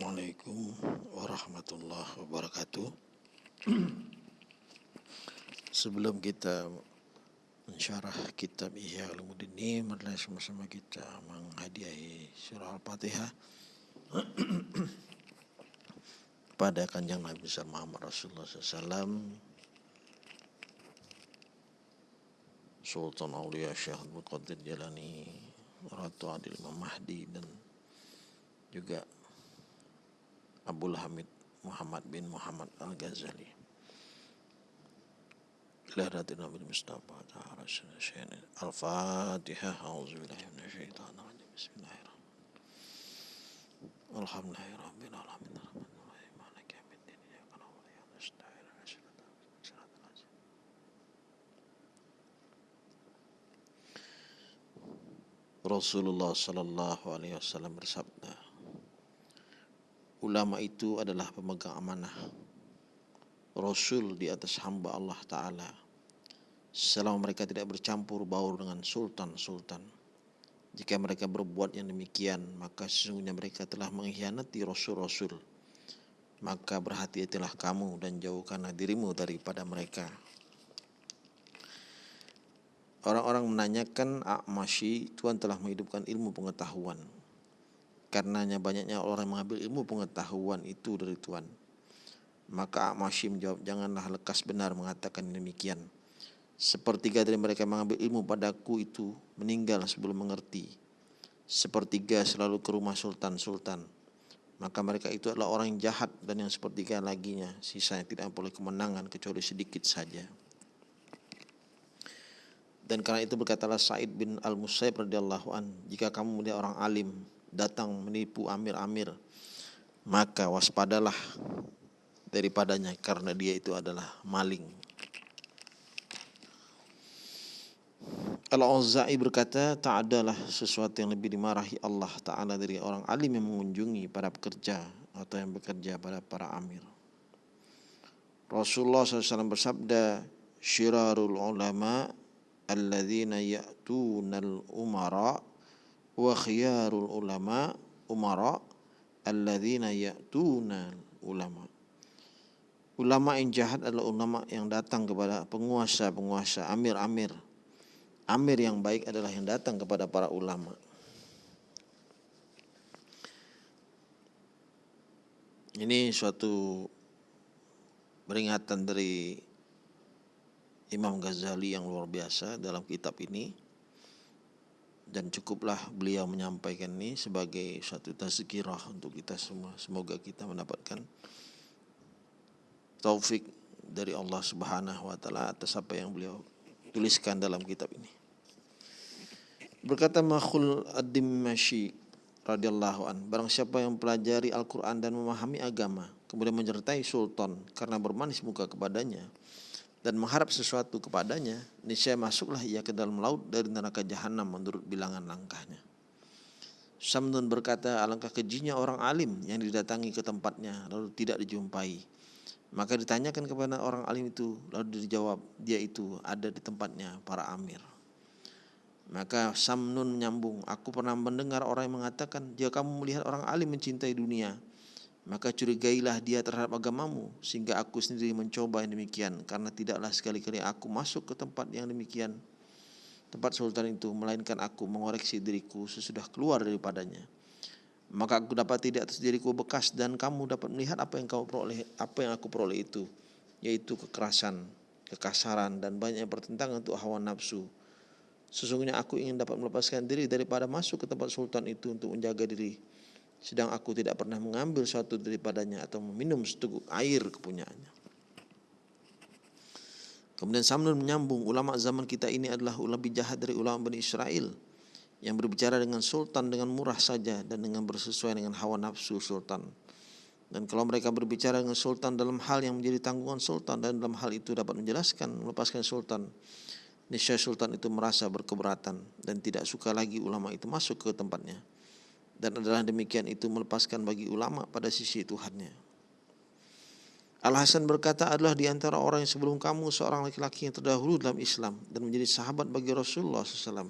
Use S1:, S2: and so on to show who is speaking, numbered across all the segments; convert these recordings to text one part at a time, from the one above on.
S1: Assalamualaikum warahmatullahi wabarakatuh. Sebelum kita mensyarah kitab Ihya Ulumuddin ini, marilah sama-sama kita menghadiahi surah Al-Fatihah pada kanjeng Nabi Muhammad Rasulullah SAW Sultan Aulia Syekh Qadir Jalani Ratu Adil Mahdi dan juga Abdul Hamid Muhammad bin Muhammad Al-Ghazali. Lahratina bin Mustafa Ta'ala Al-Fatihah A'udzubillahi minasyaitonir Bismillahirrahmanirrahim. Alhamdulillahi rabbil alamin. Arrahmanirrahim Maliki yaumiddin Iyyaka na'budu wa iyyaka nasta'in. Rasulullah sallallahu alaihi wasallam bersabda ulama itu adalah pemegang amanah. Rasul di atas hamba Allah Ta'ala. Selama mereka tidak bercampur baur dengan sultan-sultan. Jika mereka berbuat yang demikian maka sesungguhnya mereka telah mengkhianati Rasul-Rasul. Maka berhati-hatilah kamu dan jauhkanlah dirimu daripada mereka. Orang-orang menanyakan A'mashi Tuhan telah menghidupkan ilmu pengetahuan Karenanya banyaknya orang yang mengambil ilmu pengetahuan itu dari Tuhan. Maka Amashi menjawab, janganlah lekas benar mengatakan demikian. Sepertiga dari mereka mengambil ilmu padaku itu meninggal sebelum mengerti. Sepertiga selalu ke rumah sultan-sultan. Maka mereka itu adalah orang jahat dan yang sepertiga laginya sisanya tidak boleh kemenangan kecuali sedikit saja. Dan karena itu berkatalah Said bin Al-Musayyib radhiyallahu an, jika kamu melihat orang alim datang menipu amir-amir maka waspadalah daripadanya karena dia itu adalah maling Al-Auza'i berkata, tak adalah sesuatu yang lebih dimarahi Allah Ta'ala dari orang alim yang mengunjungi para pekerja atau yang bekerja pada para amir. Rasulullah SAW bersabda, Syirarul ulama alladzina ya'tunal umara wa khiyarul ulama umara alladzina ya'tuna ulama. Ulama yang jahat adalah ulama yang datang kepada penguasa-penguasa amir-amir. Amir yang baik adalah yang datang kepada para ulama. Ini suatu peringatan dari Imam Ghazali yang luar biasa dalam kitab ini dan cukuplah beliau menyampaikan ini sebagai suatu tazkirah untuk kita semua. Semoga kita mendapatkan taufik dari Allah Subhanahu wa taala atas apa yang beliau tuliskan dalam kitab ini. Berkata Makhul Ad-Dimashq radhiyallahu an, barang siapa yang pelajari Al-Qur'an dan memahami agama, kemudian menyertai sultan karena bermanis muka kepadanya, dan mengharap sesuatu kepadanya, niscaya masuklah ia ke dalam laut dari neraka jahanam menurut bilangan langkahnya. Samdun berkata, alangkah kejinya orang alim yang didatangi ke tempatnya lalu tidak dijumpai. Maka ditanyakan kepada orang alim itu, lalu dijawab, dia itu ada di tempatnya para amir. Maka Samnun menyambung, aku pernah mendengar orang yang mengatakan, jika kamu melihat orang alim mencintai dunia, maka curigailah dia terhadap agamamu sehingga aku sendiri mencoba yang demikian karena tidaklah sekali-kali aku masuk ke tempat yang demikian tempat sultan itu melainkan aku mengoreksi diriku sesudah keluar daripadanya. Maka aku dapat tidak atas diriku bekas dan kamu dapat melihat apa yang kau peroleh apa yang aku peroleh itu yaitu kekerasan kekasaran dan banyak pertentangan untuk hawa nafsu. Sesungguhnya aku ingin dapat melepaskan diri daripada masuk ke tempat sultan itu untuk menjaga diri sedang aku tidak pernah mengambil suatu daripadanya atau meminum seteguk air kepunyaannya. Kemudian Samnun menyambung ulama zaman kita ini adalah lebih jahat dari ulama Bani Israel yang berbicara dengan sultan dengan murah saja dan dengan bersesuai dengan hawa nafsu sultan. Dan kalau mereka berbicara dengan sultan dalam hal yang menjadi tanggungan sultan dan dalam hal itu dapat menjelaskan melepaskan sultan, niscaya sultan itu merasa berkeberatan dan tidak suka lagi ulama itu masuk ke tempatnya dan adalah demikian itu melepaskan bagi ulama pada sisi Tuhannya. Al Hasan berkata adalah di antara orang yang sebelum kamu seorang laki-laki yang terdahulu dalam Islam dan menjadi sahabat bagi Rasulullah SAW.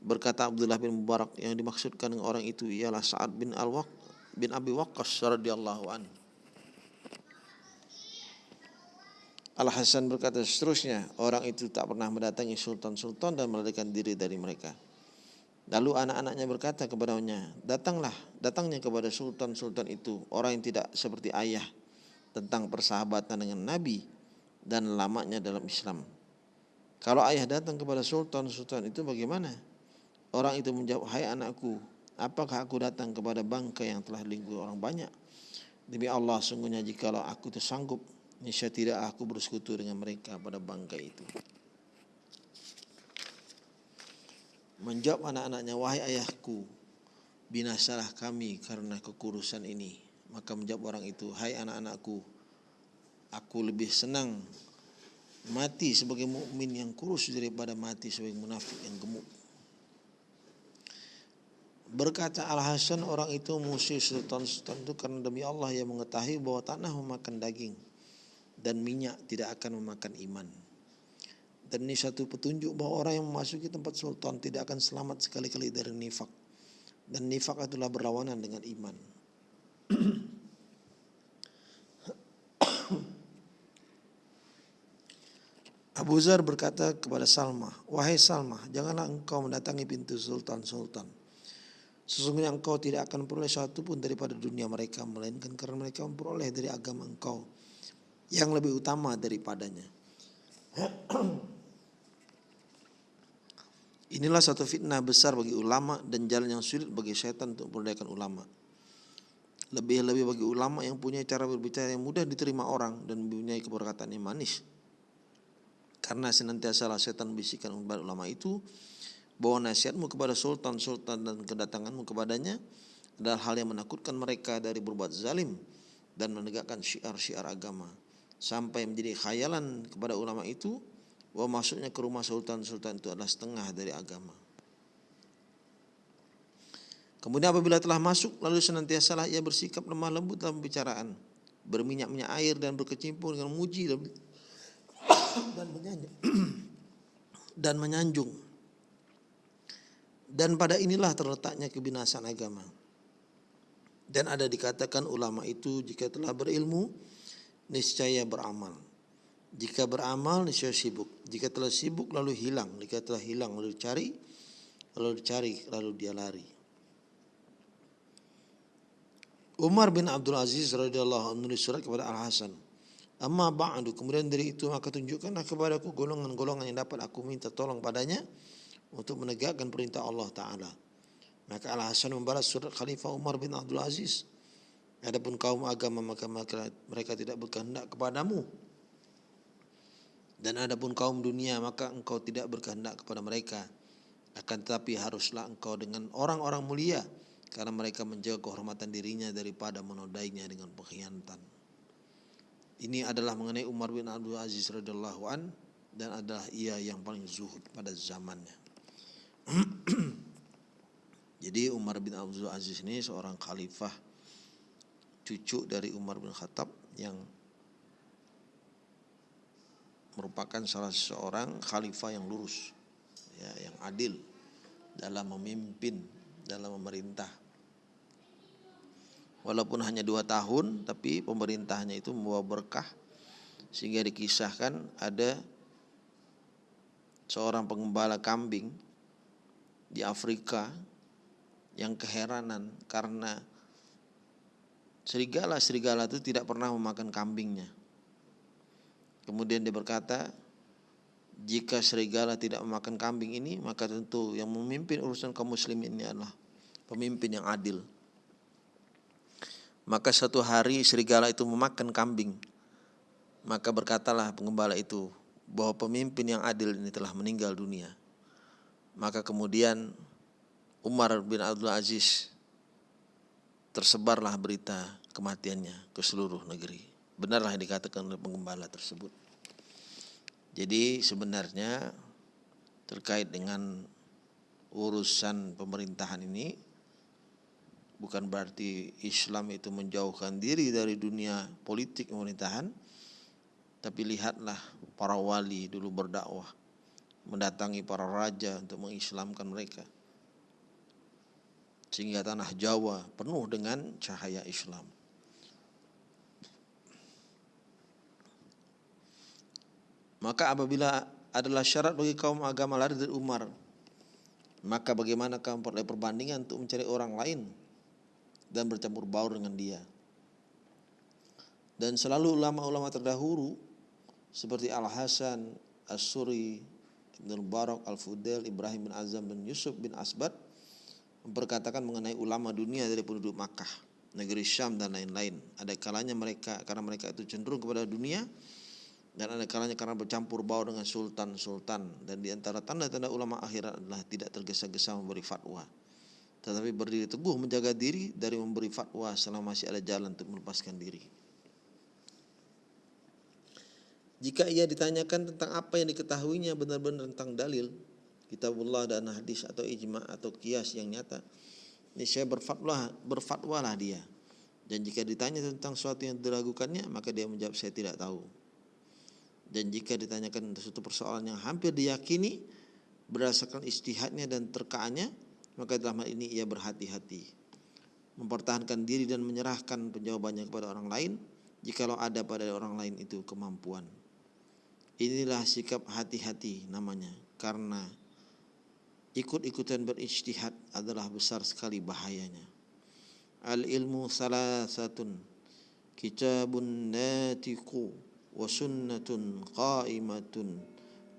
S1: Berkata Abdullah bin Mubarak yang dimaksudkan dengan orang itu ialah Sa'ad bin Al-Waq bin Abi Waqqas radhiyallahu an. Al Hasan berkata seterusnya, orang itu tak pernah mendatangi sultan-sultan dan melarikan diri dari mereka. Lalu anak-anaknya berkata kepadanya, datanglah, datangnya kepada sultan-sultan itu orang yang tidak seperti ayah tentang persahabatan dengan Nabi dan lamanya dalam Islam. Kalau ayah datang kepada sultan-sultan itu bagaimana? Orang itu menjawab, hai anakku, apakah aku datang kepada bangka yang telah lingkup orang banyak? Demi Allah, sungguhnya jikalau aku tersanggup Niscaya tidak aku bersekutu dengan mereka pada bangkai itu. Menjawab anak-anaknya, wahai ayahku, binasalah kami karena kekurusan ini. Maka menjawab orang itu, hai anak-anakku, aku lebih senang mati sebagai mukmin yang kurus daripada mati sebagai munafik yang gemuk. Berkata Al Hasan orang itu musuh sultan-sultan itu karena demi Allah yang mengetahui bahwa tanah memakan daging dan minyak tidak akan memakan iman. Dan ini satu petunjuk bahwa orang yang memasuki tempat sultan tidak akan selamat sekali-kali dari nifak. Dan nifak adalah berlawanan dengan iman. Abu Zar berkata kepada Salma, Wahai Salma, janganlah engkau mendatangi pintu sultan-sultan. Sesungguhnya engkau tidak akan peroleh satu pun daripada dunia mereka, melainkan karena mereka memperoleh dari agama engkau yang lebih utama daripadanya. Inilah satu fitnah besar bagi ulama dan jalan yang sulit bagi setan untuk memperdayakan ulama. Lebih-lebih bagi ulama yang punya cara berbicara yang mudah diterima orang dan mempunyai keberkatan yang manis. Karena senantiasa setan bisikan kepada ulama itu bahwa nasihatmu kepada sultan-sultan dan kedatanganmu kepadanya adalah hal yang menakutkan mereka dari berbuat zalim dan menegakkan syiar-syiar agama sampai menjadi khayalan kepada ulama itu bahwa masuknya ke rumah sultan-sultan itu adalah setengah dari agama. Kemudian apabila telah masuk lalu senantiasa ia bersikap lemah lembut dalam pembicaraan, berminyak-minyak air dan berkecimpung dengan muji dan, dan menyanjung. dan menyanjung. Dan pada inilah terletaknya kebinasan agama. Dan ada dikatakan ulama itu jika telah berilmu niscaya beramal. Jika beramal niscaya sibuk. Jika telah sibuk lalu hilang. Jika telah hilang lalu dicari, lalu dicari lalu dia lari. Umar bin Abdul Aziz radhiyallahu anhu menulis surat kepada Al Hasan. Amma ba'du kemudian dari itu maka tunjukkanlah kepadaku golongan-golongan yang dapat aku minta tolong padanya untuk menegakkan perintah Allah taala. Maka Al Hasan membalas surat Khalifah Umar bin Abdul Aziz Adapun kaum agama maka mereka tidak berkehendak kepadamu. Dan adapun kaum dunia maka engkau tidak berkehendak kepada mereka. Akan tetapi haruslah engkau dengan orang-orang mulia karena mereka menjaga kehormatan dirinya daripada menodainya dengan pengkhianatan. Ini adalah mengenai Umar bin Abdul Aziz radhiyallahu an dan adalah ia yang paling zuhud pada zamannya. Jadi Umar bin Abdul Aziz ini seorang khalifah cucu dari Umar bin Khattab yang merupakan salah seorang khalifah yang lurus, ya, yang adil dalam memimpin, dalam memerintah. Walaupun hanya dua tahun, tapi pemerintahnya itu membawa berkah sehingga dikisahkan ada seorang pengembala kambing di Afrika yang keheranan karena serigala-serigala itu tidak pernah memakan kambingnya. Kemudian dia berkata, jika serigala tidak memakan kambing ini, maka tentu yang memimpin urusan kaum muslimin ini adalah pemimpin yang adil. Maka satu hari serigala itu memakan kambing. Maka berkatalah pengembala itu bahwa pemimpin yang adil ini telah meninggal dunia. Maka kemudian Umar bin Abdul Aziz tersebarlah berita kematiannya ke seluruh negeri. Benarlah yang dikatakan oleh pengembala tersebut. Jadi sebenarnya terkait dengan urusan pemerintahan ini bukan berarti Islam itu menjauhkan diri dari dunia politik pemerintahan tapi lihatlah para wali dulu berdakwah mendatangi para raja untuk mengislamkan mereka sehingga tanah Jawa penuh dengan cahaya Islam. Maka apabila adalah syarat bagi kaum agama lari dari Umar, maka bagaimana kamu perlu perbandingan untuk mencari orang lain dan bercampur baur dengan dia. Dan selalu ulama-ulama terdahulu seperti Al-Hasan, As-Suri, Ibn Barak, Al-Fudail, Ibrahim bin Azam dan Yusuf bin Asbad memperkatakan mengenai ulama dunia dari penduduk Makkah, negeri Syam dan lain-lain. Ada kalanya mereka karena mereka itu cenderung kepada dunia dan ada kalanya karena bercampur baur dengan sultan-sultan dan di antara tanda-tanda ulama akhirat adalah tidak tergesa-gesa memberi fatwa tetapi berdiri teguh menjaga diri dari memberi fatwa selama masih ada jalan untuk melepaskan diri. Jika ia ditanyakan tentang apa yang diketahuinya benar-benar tentang dalil, kitabullah dan hadis atau ijma atau kias yang nyata, ini saya berfatwa, berfatwalah dia. Dan jika ditanya tentang sesuatu yang diragukannya, maka dia menjawab saya tidak tahu. Dan jika ditanyakan suatu persoalan yang hampir diyakini berdasarkan istihadnya dan terkaannya, maka dalam hal ini ia berhati-hati. Mempertahankan diri dan menyerahkan penjawabannya kepada orang lain jikalau ada pada orang lain itu kemampuan. Inilah sikap hati-hati namanya karena ikut-ikutan berijtihad adalah besar sekali bahayanya. Al ilmu salah salasatun kitabun natiqu wa sunnatun qaimatun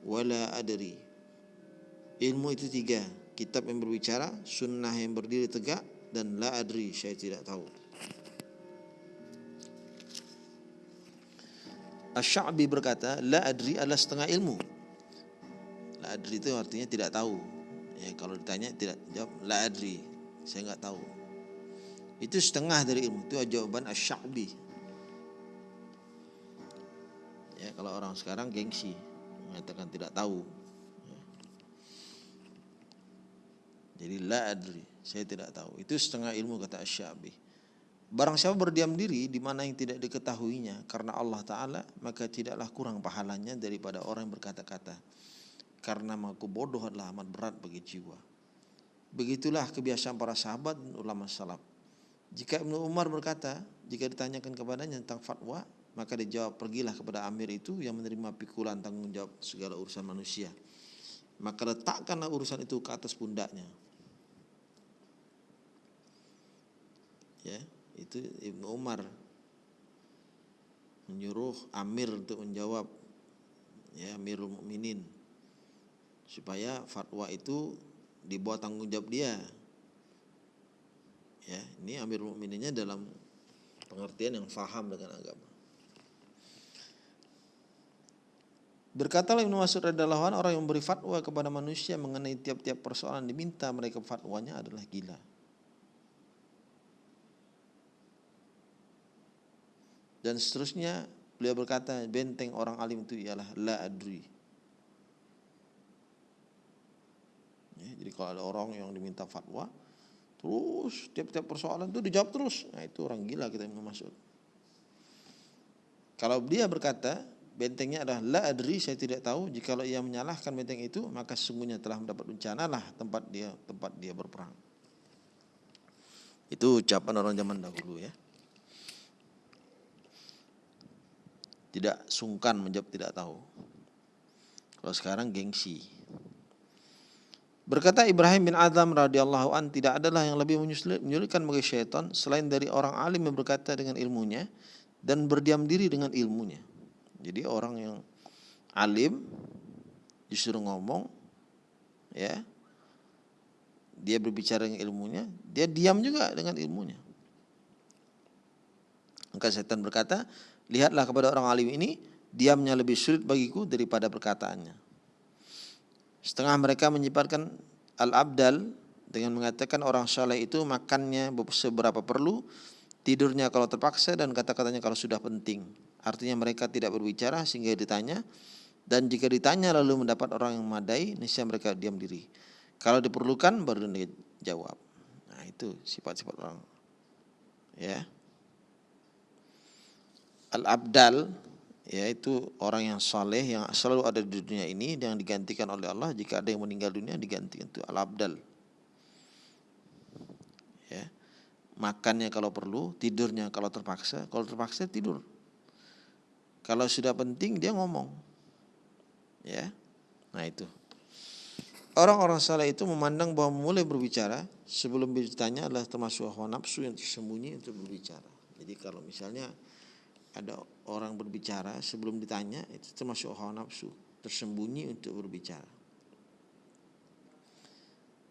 S1: wala adri ilmu itu tiga kitab yang berbicara, sunnah yang berdiri tegak, dan la adri, saya tidak tahu. Asy'abi berkata, la adri adalah setengah ilmu. La adri itu artinya tidak tahu. Ya, kalau ditanya tidak jawab la adri, saya nggak tahu. Itu setengah dari ilmu. Itu jawaban Asy'abi. Ya, kalau orang sekarang gengsi mengatakan tidak tahu. Jadi la adri, saya tidak tahu. Itu setengah ilmu kata Asyabi. Barang siapa berdiam diri di mana yang tidak diketahuinya karena Allah Ta'ala maka tidaklah kurang pahalanya daripada orang yang berkata-kata. Karena maku bodoh adalah amat berat bagi jiwa. Begitulah kebiasaan para sahabat dan ulama salaf. Jika Ibnu Umar berkata, jika ditanyakan kepadanya tentang fatwa, maka dijawab pergilah kepada amir itu yang menerima pikulan tanggung jawab segala urusan manusia. Maka letakkanlah urusan itu ke atas pundaknya. ya itu Ibnu Umar menyuruh Amir untuk menjawab ya Amirul Mukminin supaya fatwa itu dibawa tanggung jawab dia ya ini Amirul Mukmininnya dalam pengertian yang faham dengan agama Berkata Ibnu Mas'ud radhiyallahu orang yang beri fatwa kepada manusia mengenai tiap-tiap persoalan diminta mereka fatwanya adalah gila. dan seterusnya beliau berkata benteng orang alim itu ialah la adri. Ya, jadi kalau ada orang yang diminta fatwa terus tiap-tiap persoalan itu dijawab terus. Nah itu orang gila kita yang masuk kalau dia berkata bentengnya adalah la adri saya tidak tahu jikalau ia menyalahkan benteng itu maka sesungguhnya telah mendapat bencana lah tempat dia tempat dia berperang itu ucapan orang zaman dahulu ya tidak sungkan menjawab tidak tahu. Kalau sekarang gengsi. Berkata Ibrahim bin Adam radhiyallahu an tidak adalah yang lebih menyulitkan bagi syaitan selain dari orang alim yang berkata dengan ilmunya dan berdiam diri dengan ilmunya. Jadi orang yang alim justru ngomong ya dia berbicara dengan ilmunya, dia diam juga dengan ilmunya. Maka setan berkata, Lihatlah kepada orang alim ini, diamnya lebih sulit bagiku daripada perkataannya. Setengah mereka menyifatkan al-abdal dengan mengatakan orang saleh itu makannya seberapa perlu, tidurnya kalau terpaksa dan kata-katanya kalau sudah penting. Artinya mereka tidak berbicara sehingga ditanya dan jika ditanya lalu mendapat orang yang memadai, niscaya mereka diam diri. Kalau diperlukan baru dia jawab. Nah, itu sifat-sifat orang. Ya al-abdal yaitu orang yang saleh yang selalu ada di dunia ini yang digantikan oleh Allah jika ada yang meninggal dunia digantikan itu al-abdal makannya kalau perlu, tidurnya kalau terpaksa, kalau terpaksa tidur. Kalau sudah penting dia ngomong. Ya. Nah, itu. Orang-orang saleh itu memandang bahwa mulai berbicara sebelum ditanya adalah termasuk hawa nafsu yang tersembunyi untuk berbicara. Jadi kalau misalnya ada orang berbicara sebelum ditanya itu termasuk hawa nafsu tersembunyi untuk berbicara.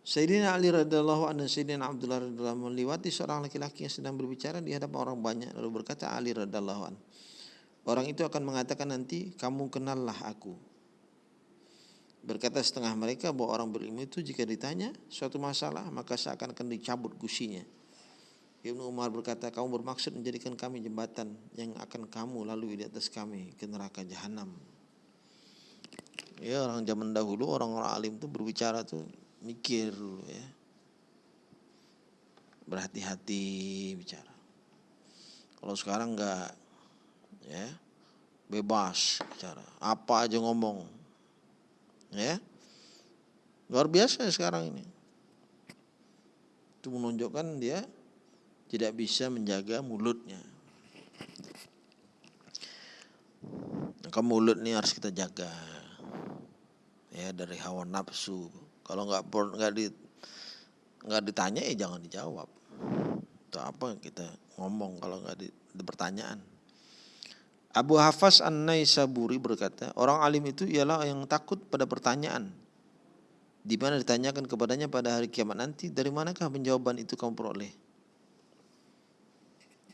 S1: Sayyidina Ali radhiyallahu anhu Sayyidina Abdullah radhiyallahu melewati seorang laki-laki yang sedang berbicara di hadapan orang banyak lalu berkata Ali radhiyallahu anhu Orang itu akan mengatakan nanti kamu kenallah aku Berkata setengah mereka bahwa orang berilmu itu jika ditanya suatu masalah maka seakan akan dicabut gusinya. Ibnu Umar berkata, kamu bermaksud menjadikan kami jembatan yang akan kamu lalui di atas kami ke neraka jahanam. Ya orang zaman dahulu orang-orang alim itu berbicara tuh mikir dulu ya. Berhati-hati bicara. Kalau sekarang enggak ya bebas bicara, apa aja ngomong Ya. Luar biasa sekarang ini. Itu menunjukkan dia tidak bisa menjaga mulutnya. Maka mulut ini harus kita jaga. Ya dari hawa nafsu. Kalau nggak nggak di nggak ditanya ya jangan dijawab. Itu apa kita ngomong kalau nggak di, di pertanyaan. Abu Hafaz An-Naisaburi berkata, orang alim itu ialah yang takut pada pertanyaan. Di mana ditanyakan kepadanya pada hari kiamat nanti, dari manakah penjawaban itu kamu peroleh?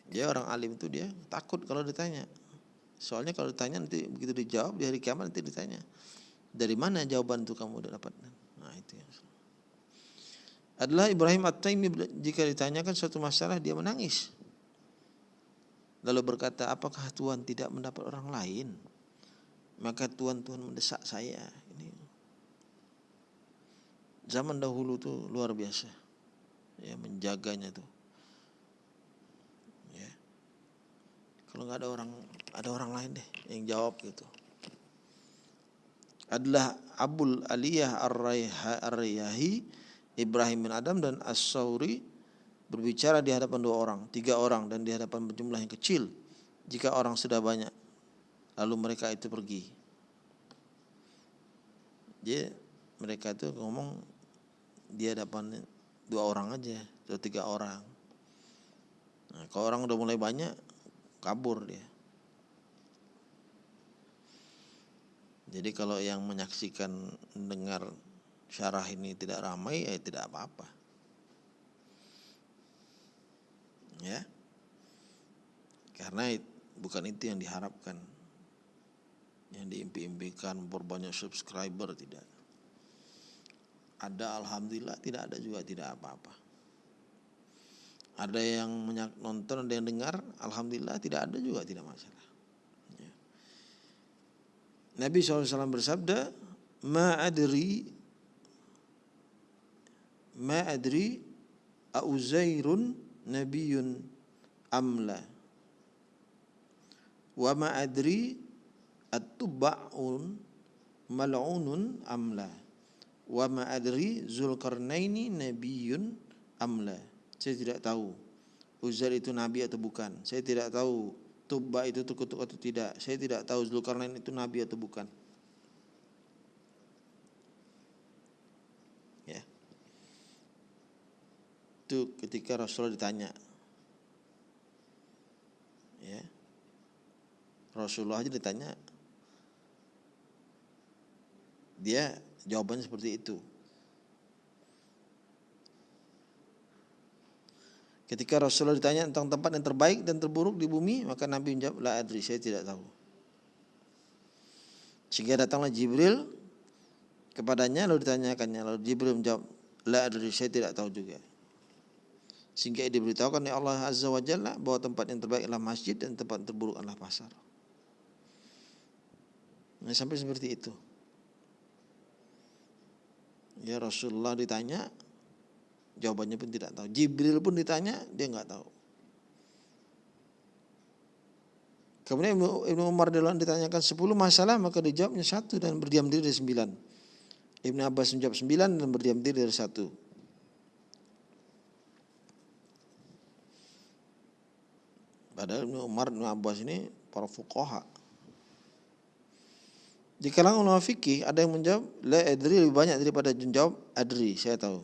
S1: Dia orang alim itu dia takut kalau ditanya. Soalnya kalau ditanya nanti begitu dijawab di hari kiamat nanti ditanya. Dari mana jawaban itu kamu dapat? Nah itu yang adalah Ibrahim At-Taimi jika ditanyakan suatu masalah dia menangis. Lalu berkata, apakah Tuhan tidak mendapat orang lain? Maka Tuhan Tuhan mendesak saya. Ini zaman dahulu tuh luar biasa, ya menjaganya tuh. Ya. Kalau nggak ada orang, ada orang lain deh yang jawab gitu. Adalah Abul Aliyah Ar-Rayyahi, Ibrahim bin Adam dan As-Sauri berbicara di hadapan dua orang, tiga orang dan di hadapan jumlah yang kecil. Jika orang sudah banyak, lalu mereka itu pergi. Jadi mereka itu ngomong di hadapan dua orang aja atau tiga orang. Nah, kalau orang udah mulai banyak, kabur dia. Jadi kalau yang menyaksikan dengar syarah ini tidak ramai, ya tidak apa-apa. Ya. Karena bukan itu yang diharapkan. Yang diimpi-impikan berbanyak subscriber tidak. Ada alhamdulillah tidak ada juga tidak apa-apa. Ada yang nonton ada yang dengar alhamdulillah tidak ada juga tidak masalah. Ya. Nabi SAW bersabda ma adri ma adri auzairun nabiyun amla wa ma adri at-tubba'un mal'unun amla wa ma adri zulkarnaini nabiyun amla saya tidak tahu Uzair itu nabi atau bukan. Saya tidak tahu Tubba itu terkutuk atau tidak. Saya tidak tahu Zulkarnain itu nabi atau bukan itu ketika Rasulullah ditanya ya Rasulullah aja ditanya dia jawabannya seperti itu Ketika Rasulullah ditanya tentang tempat yang terbaik dan terburuk di bumi, maka Nabi menjawab, La adri, saya tidak tahu. Sehingga datanglah Jibril kepadanya, lalu ditanyakannya. Lalu Jibril menjawab, La adri, saya tidak tahu juga. Sehingga diberitahukan oleh Allah Azza wa Jalla bahwa tempat yang terbaik adalah masjid dan tempat yang terburuk adalah pasar. Nah, sampai seperti itu. Ya Rasulullah ditanya, jawabannya pun tidak tahu. Jibril pun ditanya, dia nggak tahu. Kemudian Ibnu Umar dalam ditanyakan 10 masalah maka dijawabnya satu dan berdiam diri dari sembilan. Ibnu Abbas menjawab sembilan dan berdiam diri dari satu. Padahal Ibnu Umar Ibnu Abbas ini para fuqaha. Di kalangan ulama fikih ada yang menjawab la adri lebih banyak daripada menjawab adri, saya tahu.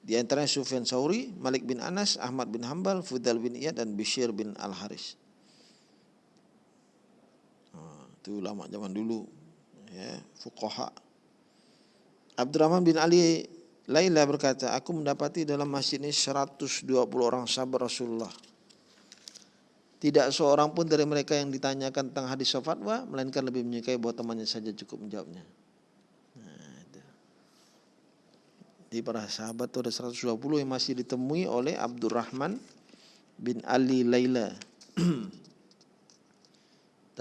S1: Di antaranya Sufyan Sauri, Malik bin Anas, Ahmad bin Hambal, Fudal bin Iyad dan Bishir bin Al-Haris. Nah, itu ulama zaman dulu ya, fuqaha. Abdurrahman bin Ali Laila berkata, aku mendapati dalam masjid ini 120 orang sahabat Rasulullah tidak seorang pun dari mereka yang ditanyakan tentang hadis fatwa melainkan lebih menyukai bahwa temannya saja cukup menjawabnya. Nah. Di para sahabat itu ada 120 yang masih ditemui oleh Abdurrahman bin Ali Laila.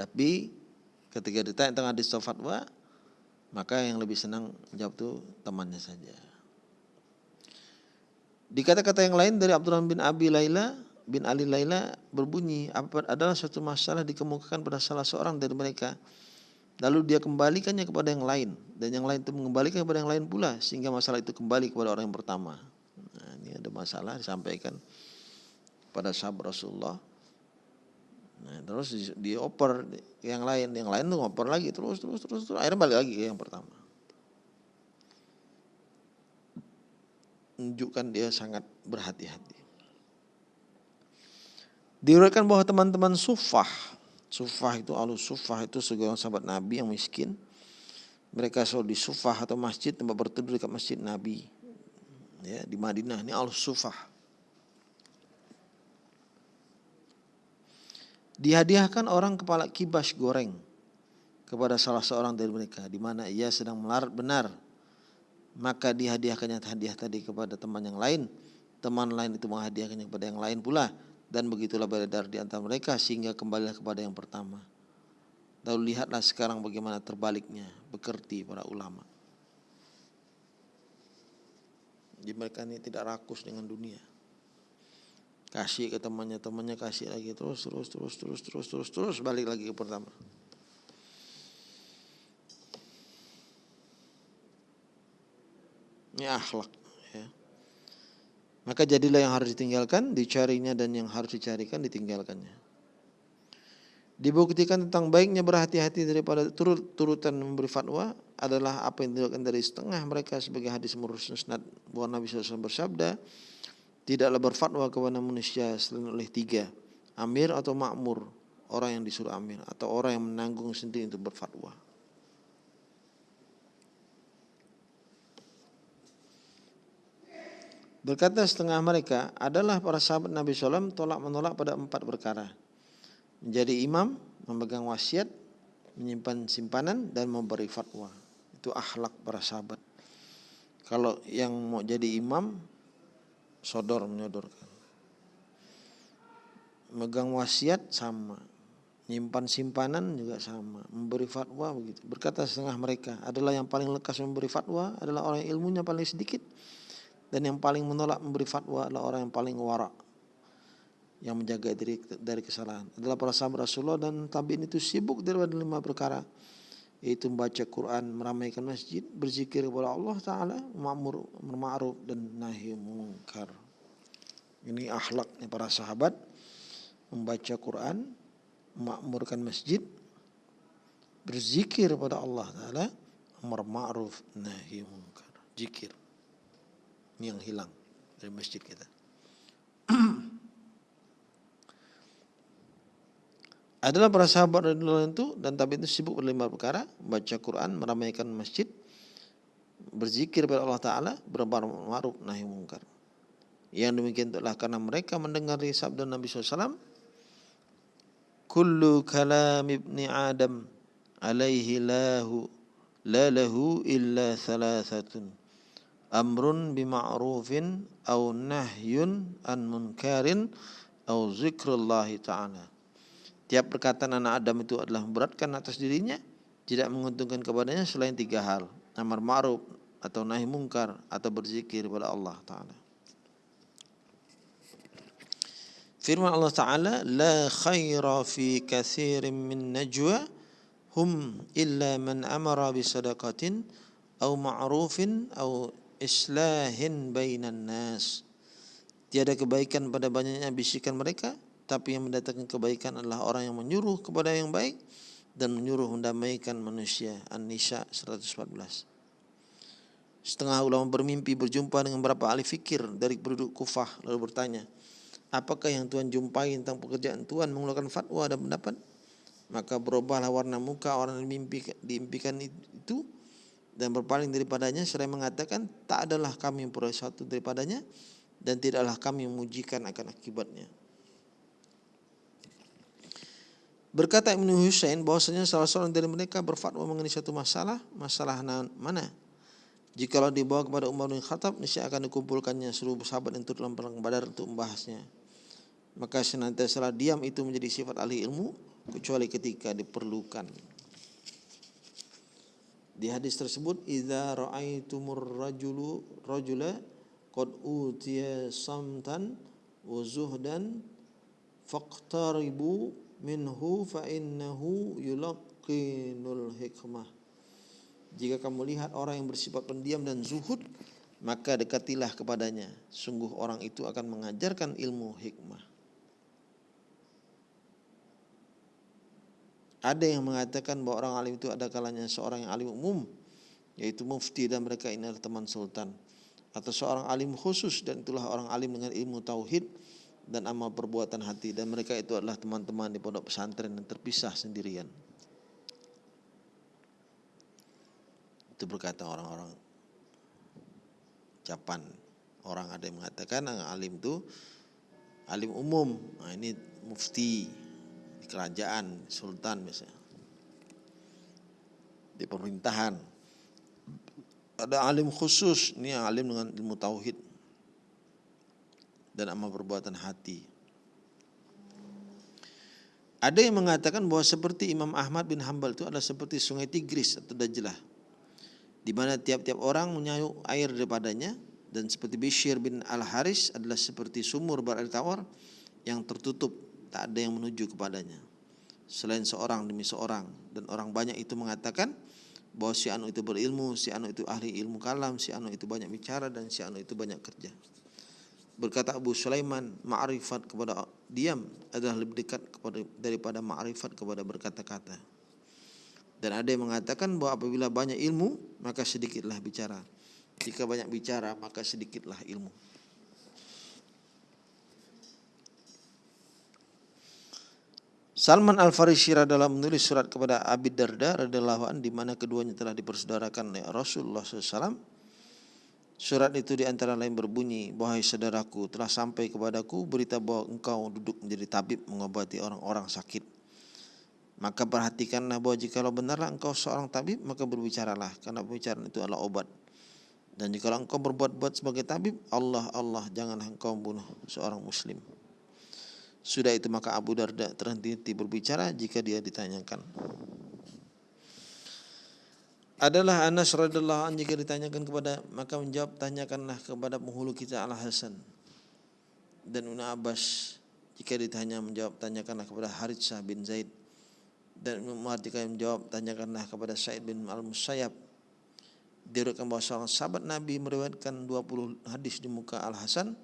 S1: Tapi ketika ditanya tentang hadis fatwa, maka yang lebih senang menjawab itu temannya saja. Di kata-kata yang lain dari Abdurrahman bin Abi Laila, bin Ali Laila berbunyi adalah suatu masalah dikemukakan pada salah seorang dari mereka? Lalu dia kembalikannya kepada yang lain dan yang lain itu mengembalikan kepada yang lain pula sehingga masalah itu kembali kepada orang yang pertama. Nah, ini ada masalah disampaikan pada sahabat Rasulullah. Nah, terus dioper yang lain yang lain tuh ngoper lagi terus terus terus terus akhirnya balik lagi ke yang pertama. Menunjukkan dia sangat berhati-hati Diriwayatkan bahwa teman-teman sufah, sufah itu alus sufah itu seorang sahabat Nabi yang miskin. Mereka selalu di sufah atau masjid tempat berteduh dekat masjid Nabi. Ya, di Madinah ini alus sufah. Dihadiahkan orang kepala kibas goreng kepada salah seorang dari mereka di mana ia sedang melarat benar. Maka dihadiahkannya hadiah tadi kepada teman yang lain. Teman lain itu menghadiahkannya kepada yang lain pula dan begitulah beredar di antara mereka sehingga kembalilah kepada yang pertama. Lalu lihatlah sekarang bagaimana terbaliknya bekerti para ulama. Jadi mereka ini tidak rakus dengan dunia. Kasih ke temannya, temannya kasih lagi terus terus terus terus terus terus terus balik lagi ke pertama. Ini akhlak. Maka jadilah yang harus ditinggalkan, dicarinya dan yang harus dicarikan ditinggalkannya. Dibuktikan tentang baiknya berhati-hati daripada turut-turutan memberi fatwa adalah apa yang dilakukan dari setengah mereka sebagai hadis musnad bahwa Nabi SAW bersabda tidaklah berfatwa kepada manusia selain oleh tiga amir atau makmur orang yang disuruh amir atau orang yang menanggung sendiri untuk berfatwa. Berkata setengah mereka adalah para sahabat Nabi SAW tolak menolak pada empat perkara. Menjadi imam, memegang wasiat, menyimpan simpanan dan memberi fatwa. Itu akhlak para sahabat. Kalau yang mau jadi imam, sodor menyodorkan. Megang wasiat sama. Menyimpan simpanan juga sama. Memberi fatwa begitu. Berkata setengah mereka adalah yang paling lekas memberi fatwa adalah orang yang ilmunya paling sedikit dan yang paling menolak memberi fatwa adalah orang yang paling warak. Yang menjaga diri dari kesalahan. Adalah para sahabat Rasulullah dan tabiin itu sibuk dari lima perkara. Yaitu membaca Quran, meramaikan masjid, berzikir kepada Allah Taala, ma'mur ma'ruf dan nahi mungkar. Ini akhlaknya para sahabat. Membaca Quran, memakmurkan masjid, berzikir kepada Allah Taala, amar ma'ruf nahi mungkar. Zikir yang hilang dari masjid kita. Adalah para sahabat radhiyallahu itu dan tapi itu sibuk berlima perkara, baca Quran, meramaikan masjid, berzikir kepada Allah Taala, berbuat ma'ruf nahi mungkar. Yang demikian itulah karena mereka mendengar sabda Nabi SAW Kullu kalam ibni Adam alaihi lahu la lahu illa thalathatun amrun bima'rufin au nahyun an munkarin au zikrullahi ta'ala. Tiap perkataan anak Adam itu adalah memberatkan atas dirinya, tidak menguntungkan kepadanya selain tiga hal. Amar ma'ruf atau nahi mungkar atau berzikir kepada Allah Ta'ala. Firman Allah Ta'ala, La khaira fi kathirin min najwa hum illa man amara bisadaqatin au ma'rufin au islahin bainan nas. Tiada kebaikan pada banyaknya bisikan mereka tapi yang mendatangkan kebaikan adalah orang yang menyuruh kepada yang baik dan menyuruh mendamaikan manusia. An-Nisa 114. Setengah ulama bermimpi berjumpa dengan beberapa ahli fikir dari penduduk Kufah lalu bertanya, apakah yang Tuhan jumpai tentang pekerjaan Tuhan mengeluarkan fatwa dan pendapat? Maka berubahlah warna muka orang yang diimpikan itu dan berpaling daripadanya seraya mengatakan tak adalah kami yang peroleh sesuatu daripadanya dan tidaklah kami memujikan akan akibatnya. Berkata Ibnu Husain bahwasanya salah seorang dari mereka berfatwa mengenai satu masalah, masalah mana? Jikalau dibawa kepada Umar bin Khattab, niscaya akan dikumpulkannya seluruh sahabat yang dalam perang Badar untuk membahasnya. Maka senantiasa diam itu menjadi sifat ahli ilmu kecuali ketika diperlukan. Di hadis tersebut, "Idza ra'aitumur rajulu rajula qad utiya samtan wa zuhdan faqtaribu minhu fa innahu yulaqinul hikmah. Jika kamu lihat orang yang bersifat pendiam dan zuhud, maka dekatilah kepadanya. Sungguh orang itu akan mengajarkan ilmu hikmah. Ada yang mengatakan bahwa orang alim itu ada kalanya seorang yang alim umum, yaitu mufti dan mereka ini adalah teman sultan. Atau seorang alim khusus dan itulah orang alim dengan ilmu tauhid dan amal perbuatan hati dan mereka itu adalah teman-teman di pondok pesantren yang terpisah sendirian. Itu berkata orang-orang Japan. Orang ada yang mengatakan alim itu alim umum. Nah, ini mufti di kerajaan, sultan misalnya. Di pemerintahan. Ada alim khusus, ini alim dengan ilmu tauhid dan amal perbuatan hati. Ada yang mengatakan bahwa seperti Imam Ahmad bin Hambal itu adalah seperti sungai Tigris atau Dajlah. Di mana tiap-tiap orang menyayuk air daripadanya dan seperti Bishir bin Al-Haris adalah seperti sumur berair tawar yang tertutup, tak ada yang menuju kepadanya. Selain seorang demi seorang dan orang banyak itu mengatakan bahwa si anu itu berilmu, si anu itu ahli ilmu kalam, si anu itu banyak bicara dan si anu itu banyak kerja. Berkata Abu Sulaiman, ma'rifat kepada diam adalah lebih dekat kepada daripada ma'rifat kepada berkata-kata. Dan ada yang mengatakan bahwa apabila banyak ilmu, maka sedikitlah bicara. Jika banyak bicara, maka sedikitlah ilmu. Salman Al-Farisi dalam menulis surat kepada Abi Darda radhiyallahu di mana keduanya telah dipersaudarakan oleh Rasulullah SAW Surat itu di antara lain berbunyi, Wahai saudaraku, telah sampai kepadaku berita bahwa engkau duduk menjadi tabib mengobati orang-orang sakit. Maka perhatikanlah bahwa jikalau benarlah engkau seorang tabib, maka berbicaralah, karena pembicaraan itu adalah obat. Dan jika engkau berbuat-buat sebagai tabib, Allah, Allah, jangan engkau membunuh seorang muslim. Sudah itu maka Abu Darda terhenti berbicara jika dia ditanyakan. Adalah Anas radhiallahu anhu jika ditanyakan kepada maka menjawab tanyakanlah kepada penghulu kita Al Hasan dan Una Abbas. Jika ditanya menjawab tanyakanlah kepada Haritsah bin Zaid. Dan Umar jika menjawab tanyakanlah kepada Said bin Al Musayyab diriwayatkan bahwa seorang sahabat Nabi meriwayatkan 20 hadis di muka Al Hasan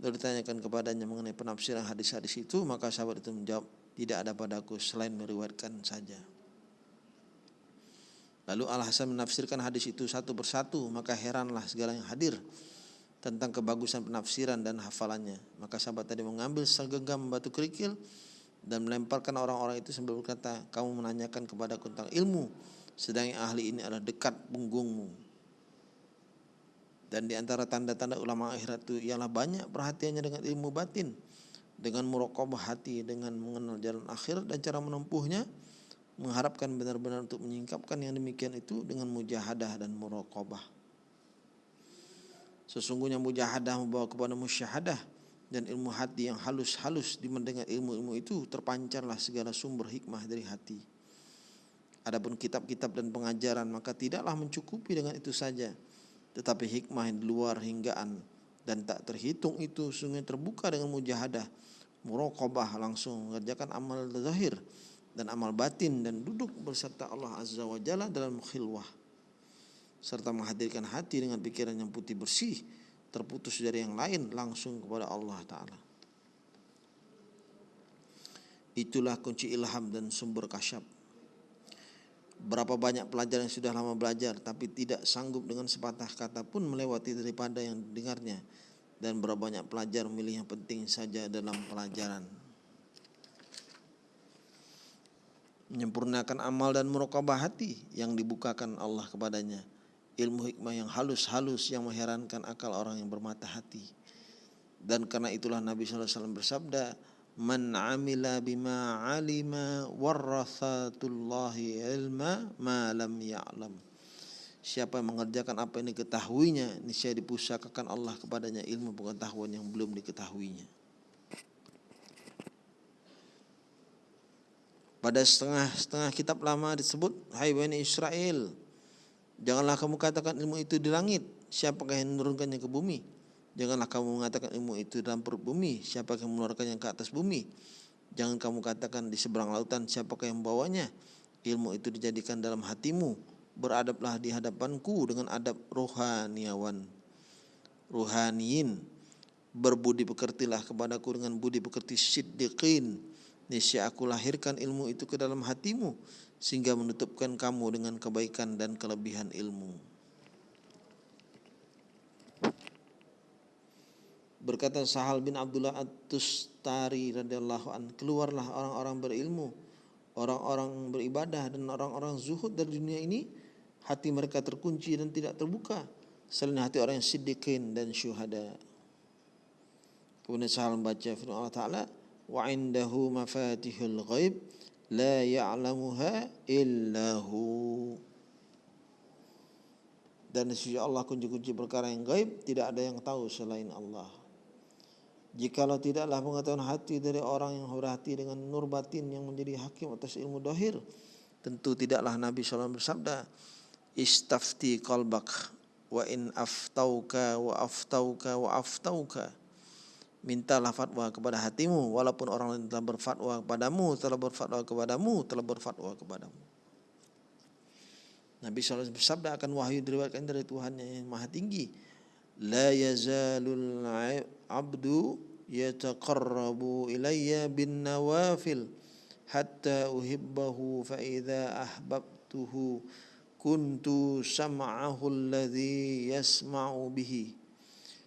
S1: lalu ditanyakan kepadanya mengenai penafsiran hadis-hadis itu maka sahabat itu menjawab tidak ada padaku selain meriwayatkan saja Lalu Al-Hasan menafsirkan hadis itu satu persatu, maka heranlah segala yang hadir tentang kebagusan penafsiran dan hafalannya. Maka sahabat tadi mengambil segenggam batu kerikil dan melemparkan orang-orang itu sambil berkata, kamu menanyakan kepada tentang ilmu, sedang yang ahli ini adalah dekat punggungmu. Dan di antara tanda-tanda ulama akhirat itu ialah banyak perhatiannya dengan ilmu batin, dengan murokobah hati, dengan mengenal jalan akhir dan cara menempuhnya, mengharapkan benar-benar untuk menyingkapkan yang demikian itu dengan mujahadah dan muraqabah. Sesungguhnya mujahadah membawa kepada musyahadah dan ilmu hati yang halus-halus di mendengar ilmu-ilmu itu terpancarlah segala sumber hikmah dari hati. Adapun kitab-kitab dan pengajaran maka tidaklah mencukupi dengan itu saja, tetapi hikmah yang luar hinggaan dan tak terhitung itu sungguh terbuka dengan mujahadah, muraqabah langsung mengerjakan amal zahir dan amal batin dan duduk berserta Allah Azza wa Jalla dalam khilwah serta menghadirkan hati dengan pikiran yang putih bersih terputus dari yang lain langsung kepada Allah taala. itulah kunci ilham dan sumber kasyaf. Berapa banyak pelajar yang sudah lama belajar tapi tidak sanggup dengan sepatah kata pun melewati daripada yang dengarnya dan berapa banyak pelajar memilih yang penting saja dalam pelajaran. Menyempurnakan amal dan merokabah hati yang dibukakan Allah kepadanya. Ilmu hikmah yang halus-halus yang mengherankan akal orang yang bermata hati. Dan karena itulah Nabi SAW bersabda, man amila bima alima warathatullahi ilma ma lam ya'lam. Siapa yang mengerjakan apa yang diketahuinya niscaya dipusakakan Allah kepadanya ilmu pengetahuan yang belum diketahuinya. Pada setengah-setengah kitab lama disebut hai bani Israel. Janganlah kamu katakan ilmu itu di langit siapakah yang menurunkannya ke bumi Janganlah kamu mengatakan ilmu itu dalam perut bumi, siapa yang mengeluarkannya ke atas bumi. Jangan kamu katakan di seberang lautan, siapakah yang membawanya. Ilmu itu dijadikan dalam hatimu. Beradablah di hadapanku dengan adab rohaniawan. Rohaniin. Berbudi pekertilah kepadaku dengan budi pekerti siddiqin. Nisya aku lahirkan ilmu itu ke dalam hatimu. Sehingga menutupkan kamu dengan kebaikan dan kelebihan ilmu. Berkata Sahal bin Abdullah At-Tustari radhiyallahu an, keluarlah orang-orang berilmu, orang-orang beribadah dan orang-orang zuhud dari dunia ini, hati mereka terkunci dan tidak terbuka selain hati orang yang siddiqin dan syuhada. Kemudian Sahal membaca firman Allah Taala, wa indahu mafatihul ghaib la ya'lamuha illahu. Dan sisi Allah kunci-kunci perkara yang gaib tidak ada yang tahu selain Allah. Jikalau tidaklah pengetahuan hati dari orang yang berhati dengan nur batin yang menjadi hakim atas ilmu dohir, tentu tidaklah Nabi SAW bersabda, Istafti qalbak wa in aftauka wa aftauka wa aftauka. Mintalah fatwa kepada hatimu walaupun orang lain telah berfatwa kepadamu, telah berfatwa kepadamu, telah berfatwa kepadamu. Nabi SAW bersabda akan wahyu diriwayatkan dari Tuhan yang maha tinggi la yazalul abdu yataqarrabu ilayya bin nawafil hatta uhibbahu fa idza ahbabtuhu kuntu sam'ahu alladhi yasma'u bihi.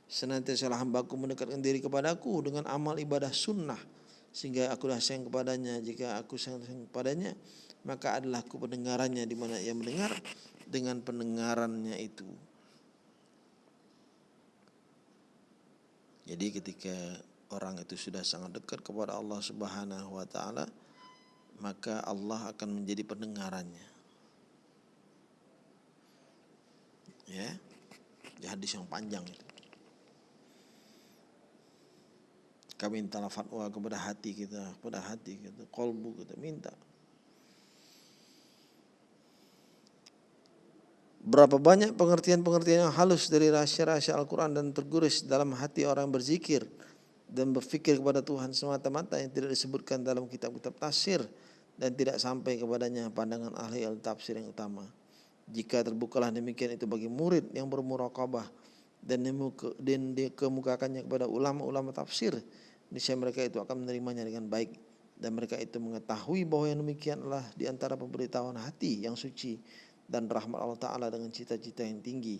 S1: Senantiasa hambaku mendekatkan diri kepadaku dengan amal ibadah sunnah sehingga aku dah sayang kepadanya. Jika aku sayang kepadanya maka adalah aku pendengarannya di mana ia mendengar dengan pendengarannya itu Jadi ketika orang itu sudah sangat dekat kepada Allah Subhanahu wa taala, maka Allah akan menjadi pendengarannya. Ya. Di hadis yang panjang itu. Kami minta fatwa kepada hati kita, kepada hati kita, kolbu kita minta. Berapa banyak pengertian-pengertian yang halus dari rahasia-rahasia Al-Quran dan terguris dalam hati orang berzikir dan berfikir kepada Tuhan semata-mata yang tidak disebutkan dalam kitab-kitab tafsir dan tidak sampai kepadanya pandangan ahli al-tafsir yang utama. Jika terbukalah demikian itu bagi murid yang bermurakabah dan dikemukakannya kepada ulama-ulama tafsir, niscaya mereka itu akan menerimanya dengan baik dan mereka itu mengetahui bahwa yang demikian adalah di antara pemberitahuan hati yang suci dan rahmat Allah Ta'ala dengan cita-cita yang tinggi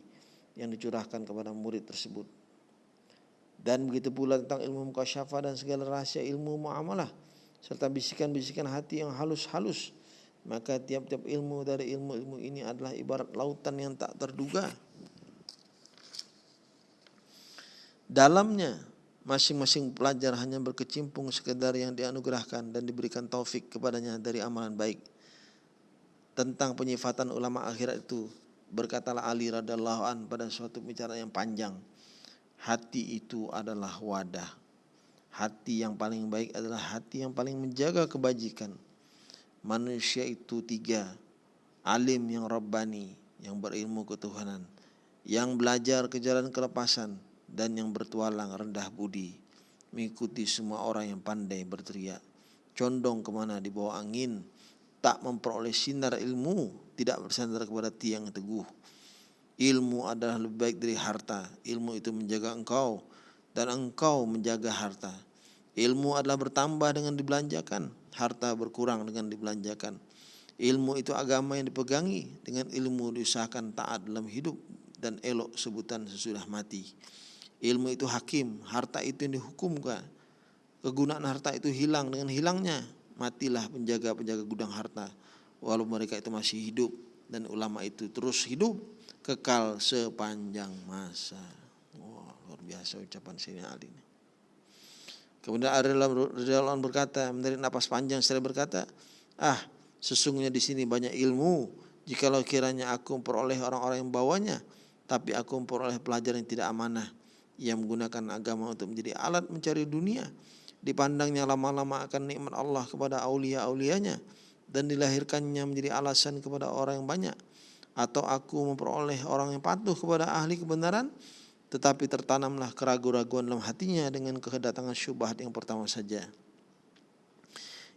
S1: yang dicurahkan kepada murid tersebut. Dan begitu pula tentang ilmu mukasyafah dan segala rahasia ilmu muamalah serta bisikan-bisikan hati yang halus-halus. Maka tiap-tiap ilmu dari ilmu-ilmu ini adalah ibarat lautan yang tak terduga. Dalamnya masing-masing pelajar hanya berkecimpung sekedar yang dianugerahkan dan diberikan taufik kepadanya dari amalan baik tentang penyifatan ulama akhirat itu. Berkatalah Ali radhiallahu an pada suatu bicara yang panjang. Hati itu adalah wadah. Hati yang paling baik adalah hati yang paling menjaga kebajikan. Manusia itu tiga. Alim yang rabbani yang berilmu ketuhanan yang belajar ke jalan kelepasan dan yang bertualang rendah budi. Mengikuti semua orang yang pandai berteriak. Condong ke mana di bawah angin tak memperoleh sinar ilmu tidak bersandar kepada tiang teguh. Ilmu adalah lebih baik dari harta. Ilmu itu menjaga engkau dan engkau menjaga harta. Ilmu adalah bertambah dengan dibelanjakan. harta berkurang dengan dibelanjakan. Ilmu itu agama yang dipegangi dengan ilmu diusahakan taat dalam hidup dan elok sebutan sesudah mati. Ilmu itu hakim, harta itu yang dihukumkan. Kegunaan harta itu hilang dengan hilangnya matilah penjaga-penjaga gudang harta walau mereka itu masih hidup dan ulama itu terus hidup kekal sepanjang masa. Wah, luar biasa ucapan Sayyidina Ali ini. Kemudian Radhiyallahu berkata, menarik napas panjang setelah berkata, "Ah, sesungguhnya di sini banyak ilmu. Jikalau kiranya aku memperoleh orang-orang yang bawanya, tapi aku memperoleh pelajar yang tidak amanah, yang menggunakan agama untuk menjadi alat mencari dunia, dipandangnya lama-lama akan nikmat Allah kepada aulia-aulianya dan dilahirkannya menjadi alasan kepada orang yang banyak. Atau aku memperoleh orang yang patuh kepada ahli kebenaran tetapi tertanamlah keraguan-raguan dalam hatinya dengan kedatangan syubhat yang pertama saja.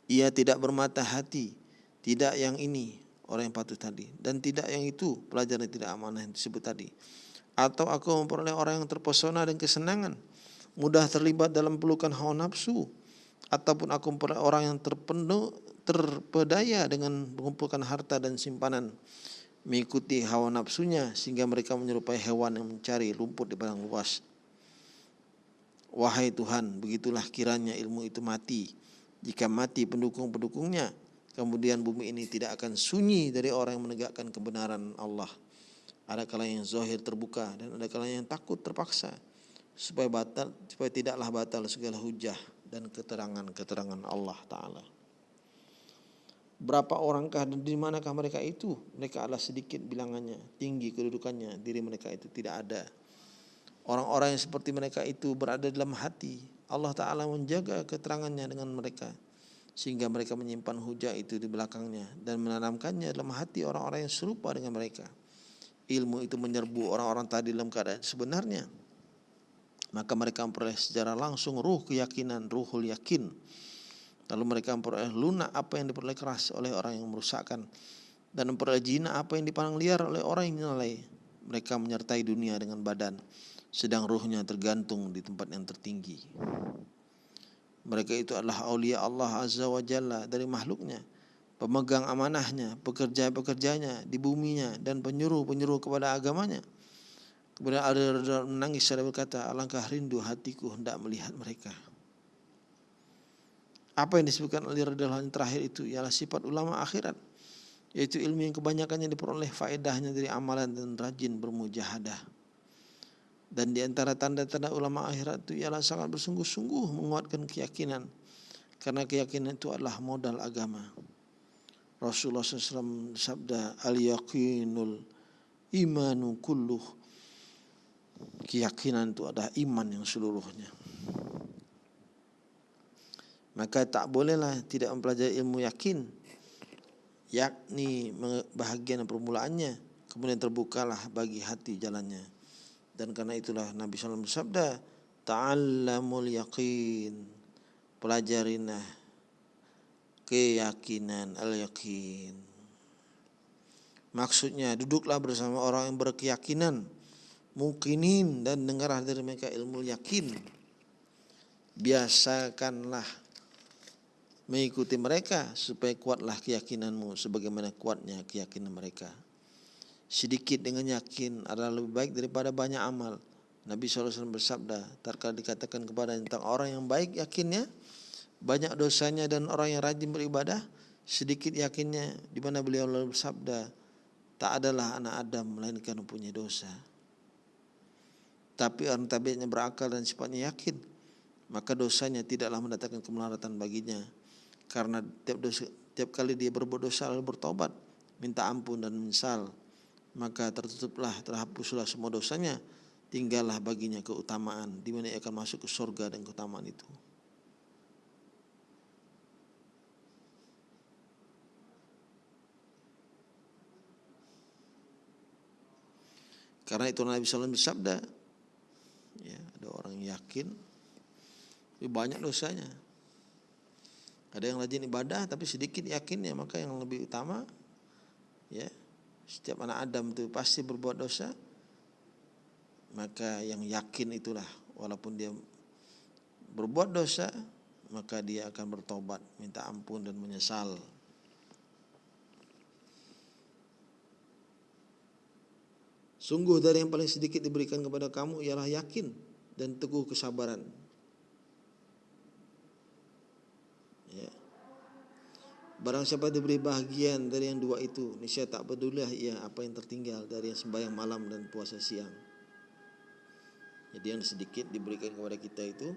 S1: Ia tidak bermata hati tidak yang ini orang yang patuh tadi. Dan tidak yang itu pelajaran tidak amanah yang disebut tadi. Atau aku memperoleh orang yang terpesona dan kesenangan mudah terlibat dalam pelukan hawa nafsu ataupun aku orang yang terpenuh terpedaya dengan mengumpulkan harta dan simpanan mengikuti hawa nafsunya sehingga mereka menyerupai hewan yang mencari rumput di padang luas. Wahai Tuhan, begitulah kiranya ilmu itu mati. Jika mati pendukung-pendukungnya, kemudian bumi ini tidak akan sunyi dari orang yang menegakkan kebenaran Allah. Ada kalanya yang zahir terbuka dan ada kalanya yang takut terpaksa supaya batal supaya tidaklah batal segala hujah dan keterangan-keterangan Allah taala. Berapa orangkah dan di manakah mereka itu? Mereka adalah sedikit bilangannya, tinggi kedudukannya, diri mereka itu tidak ada. Orang-orang yang seperti mereka itu berada dalam hati. Allah Ta'ala menjaga keterangannya dengan mereka. Sehingga mereka menyimpan hujah itu di belakangnya. Dan menanamkannya dalam hati orang-orang yang serupa dengan mereka. Ilmu itu menyerbu orang-orang tadi dalam keadaan sebenarnya maka mereka memperoleh secara langsung ruh keyakinan, ruhul yakin. Lalu mereka memperoleh lunak apa yang diperoleh keras oleh orang yang merusakkan dan memperoleh jina apa yang dipandang liar oleh orang yang menilai. Mereka menyertai dunia dengan badan, sedang ruhnya tergantung di tempat yang tertinggi. Mereka itu adalah aulia Allah Azza wa Jalla dari makhluknya, pemegang amanahnya, pekerja-pekerjanya di buminya dan penyuruh-penyuruh kepada agamanya. Kemudian ada menangis saya berkata, alangkah rindu hatiku hendak melihat mereka. Apa yang disebutkan oleh Radhiallahu yang terakhir itu ialah sifat ulama akhirat. Yaitu ilmu yang kebanyakannya diperoleh faedahnya dari amalan dan rajin bermujahadah. Dan di antara tanda-tanda ulama akhirat itu ialah sangat bersungguh-sungguh menguatkan keyakinan. Karena keyakinan itu adalah modal agama. Rasulullah SAW sabda al-yaqinul imanu kulluh keyakinan itu adalah iman yang seluruhnya. Maka tak bolehlah tidak mempelajari ilmu yakin yakni bahagian permulaannya kemudian terbukalah bagi hati jalannya. Dan karena itulah Nabi SAW bersabda ta'allamul yakin. Pelajarinlah keyakinan al yakin maksudnya duduklah bersama orang yang berkeyakinan mukinin dan dengar dari mereka ilmu yakin biasakanlah mengikuti mereka supaya kuatlah keyakinanmu sebagaimana kuatnya keyakinan mereka. Sedikit dengan yakin adalah lebih baik daripada banyak amal. Nabi SAW bersabda terkala dikatakan kepada tentang orang yang baik yakinnya banyak dosanya dan orang yang rajin beribadah sedikit yakinnya di mana beliau lalu bersabda tak adalah anak Adam melainkan mempunyai dosa tapi orang tabiatnya berakal dan sifatnya yakin, maka dosanya tidaklah mendatangkan kemelaratan baginya. Karena tiap dosa, tiap kali dia berbuat dosa lalu bertobat, minta ampun dan menyesal, maka tertutuplah, terhapuslah semua dosanya, tinggallah baginya keutamaan di mana ia akan masuk ke surga dan keutamaan itu. Karena itu Nabi SAW bersabda, ya ada orang yakin lebih banyak dosanya. Ada yang rajin ibadah tapi sedikit yakinnya maka yang lebih utama ya setiap anak Adam itu pasti berbuat dosa maka yang yakin itulah. Walaupun dia berbuat dosa maka dia akan bertobat, minta ampun dan menyesal. Sungguh dari yang paling sedikit diberikan kepada kamu ialah yakin dan teguh kesabaran. Ya. Barang siapa diberi bahagian dari yang dua itu, niscaya tak pedulilah ia apa yang tertinggal dari yang sembahyang malam dan puasa siang. Jadi yang sedikit diberikan kepada kita itu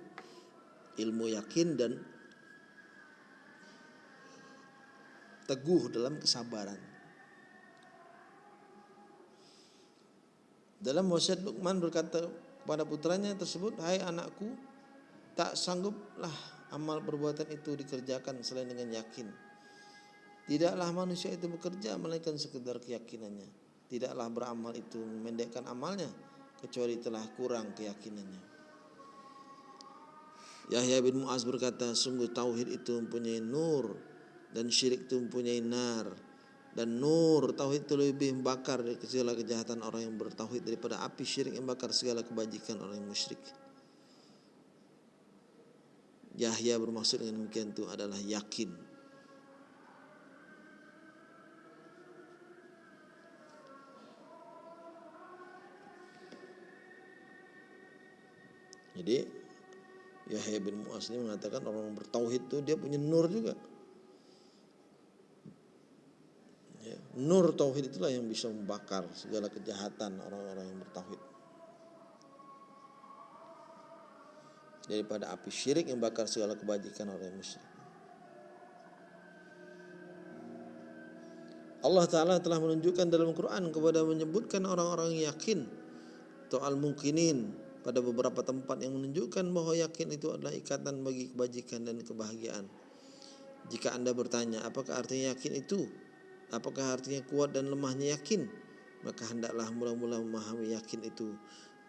S1: ilmu yakin dan teguh dalam kesabaran. Dalam wasiat Luqman berkata kepada putranya tersebut, "Hai anakku, tak sangguplah amal perbuatan itu dikerjakan selain dengan yakin. Tidaklah manusia itu bekerja melainkan sekedar keyakinannya. Tidaklah beramal itu memendekkan amalnya kecuali telah kurang keyakinannya." Yahya bin Muaz berkata, "Sungguh tauhid itu mempunyai nur dan syirik itu mempunyai nar." Dan nur tauhid itu lebih membakar dari segala kejahatan orang yang bertauhid daripada api syirik yang bakar segala kebajikan orang yang musyrik. Yahya bermaksud dengan demikian itu adalah yakin. Jadi Yahya bin Mu'az ini mengatakan orang bertauhid itu dia punya nur juga. Nur tauhid itulah yang bisa membakar segala kejahatan orang-orang yang bertauhid. Daripada api syirik yang bakar segala kebajikan orang yang musyrik. Allah Ta'ala telah menunjukkan dalam Quran kepada menyebutkan orang-orang yakin atau al-mungkinin pada beberapa tempat yang menunjukkan bahwa yakin itu adalah ikatan bagi kebajikan dan kebahagiaan. Jika Anda bertanya, apakah artinya yakin itu? Apakah artinya kuat dan lemahnya yakin? Maka hendaklah mula-mula memahami yakin itu.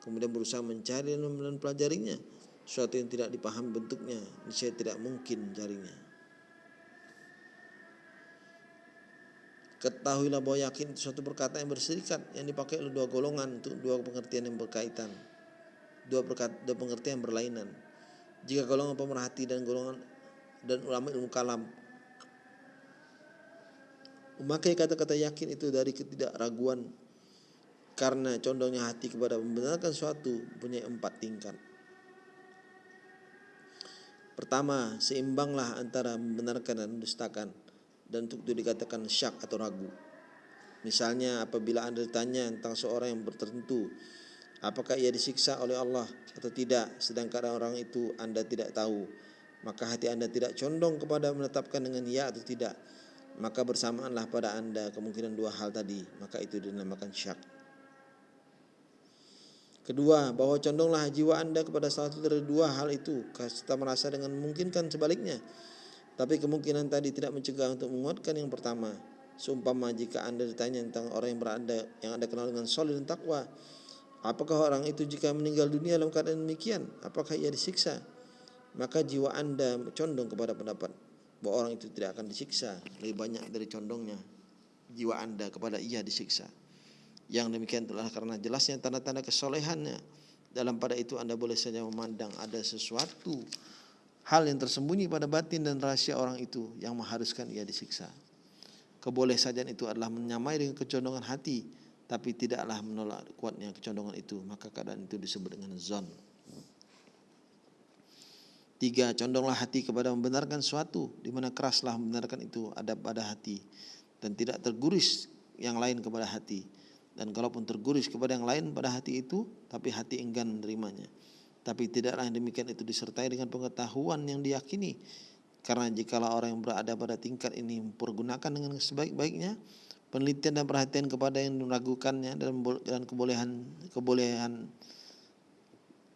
S1: Kemudian berusaha mencari dan mempelajarinya. Sesuatu yang tidak dipahami bentuknya, niscaya tidak mungkin carinya. Ketahuilah bahwa yakin itu suatu perkataan yang berserikat yang dipakai oleh dua golongan untuk dua pengertian yang berkaitan. Dua, perkata, dua pengertian yang berlainan. Jika golongan pemerhati dan golongan dan ulama ilmu kalam Memakai kata-kata yakin itu dari ketidakraguan karena condongnya hati kepada membenarkan suatu punya empat tingkat. Pertama, seimbanglah antara membenarkan dan mendustakan dan untuk itu dikatakan syak atau ragu. Misalnya apabila Anda ditanya tentang seorang yang tertentu, apakah ia disiksa oleh Allah atau tidak, sedangkan orang itu Anda tidak tahu, maka hati Anda tidak condong kepada menetapkan dengan ya atau tidak maka bersamaanlah pada anda kemungkinan dua hal tadi maka itu dinamakan syak. Kedua bahwa condonglah jiwa anda kepada salah satu dari dua hal itu. Serta merasa dengan memungkinkan sebaliknya. Tapi kemungkinan tadi tidak mencegah untuk menguatkan yang pertama. Seumpama jika anda ditanya tentang orang yang berada yang anda kenal dengan solid dan takwa apakah orang itu jika meninggal dunia dalam keadaan demikian? Apakah ia disiksa? Maka jiwa anda condong kepada pendapat bahwa orang itu tidak akan disiksa. Lebih banyak dari condongnya jiwa anda kepada ia disiksa. Yang demikian telah karena jelasnya tanda-tanda kesolehannya. Dalam pada itu anda boleh saja memandang ada sesuatu hal yang tersembunyi pada batin dan rahasia orang itu yang mengharuskan ia disiksa. Keboleh saja itu adalah menyamai dengan kecondongan hati tapi tidaklah menolak kuatnya kecondongan itu. Maka keadaan itu disebut dengan zon Tiga, condonglah hati kepada membenarkan suatu, di mana keraslah membenarkan itu ada pada hati dan tidak terguris yang lain kepada hati. Dan kalaupun terguris kepada yang lain pada hati itu, tapi hati enggan menerimanya. Tapi tidaklah yang demikian itu disertai dengan pengetahuan yang diyakini. Karena jikalau orang yang berada pada tingkat ini mempergunakan dengan sebaik-baiknya, penelitian dan perhatian kepada yang meragukannya dan kebolehan kebolehan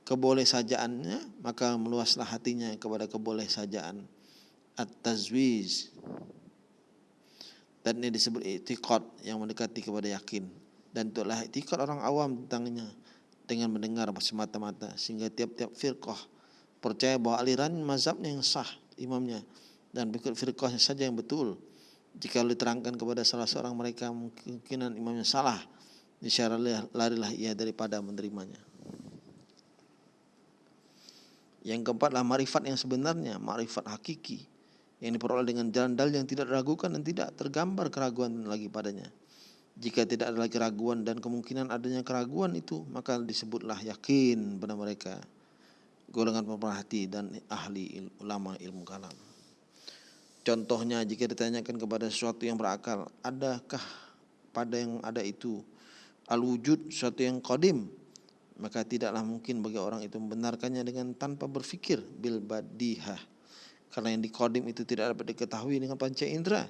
S1: keboleh sajaannya maka meluaslah hatinya kepada keboleh sajaan at-tazwiz. Dan ini disebut itikad yang mendekati kepada yakin. Dan itulah itikad orang awam tentangnya. Dengan mendengar semata-mata sehingga tiap-tiap firqah percaya bahwa aliran mazhabnya yang sah imamnya. Dan ikut firqahnya saja yang betul. Jika diterangkan kepada salah seorang mereka mungkinan imamnya salah. Niscaya larilah ia daripada menerimanya Yang keempat adalah marifat yang sebenarnya, marifat hakiki yang diperoleh dengan jalan yang tidak diragukan dan tidak tergambar keraguan lagi padanya. Jika tidak ada lagi keraguan dan kemungkinan adanya keraguan itu, maka disebutlah yakin pada mereka golongan pemerhati dan ahli ulama ilmu kalam. Contohnya jika ditanyakan kepada sesuatu yang berakal, adakah pada yang ada itu al-wujud sesuatu yang qadim? Maka tidaklah mungkin bagi orang itu membenarkannya dengan tanpa berfikir bil badihah. Karena yang di qadim itu tidak dapat diketahui dengan panca indera.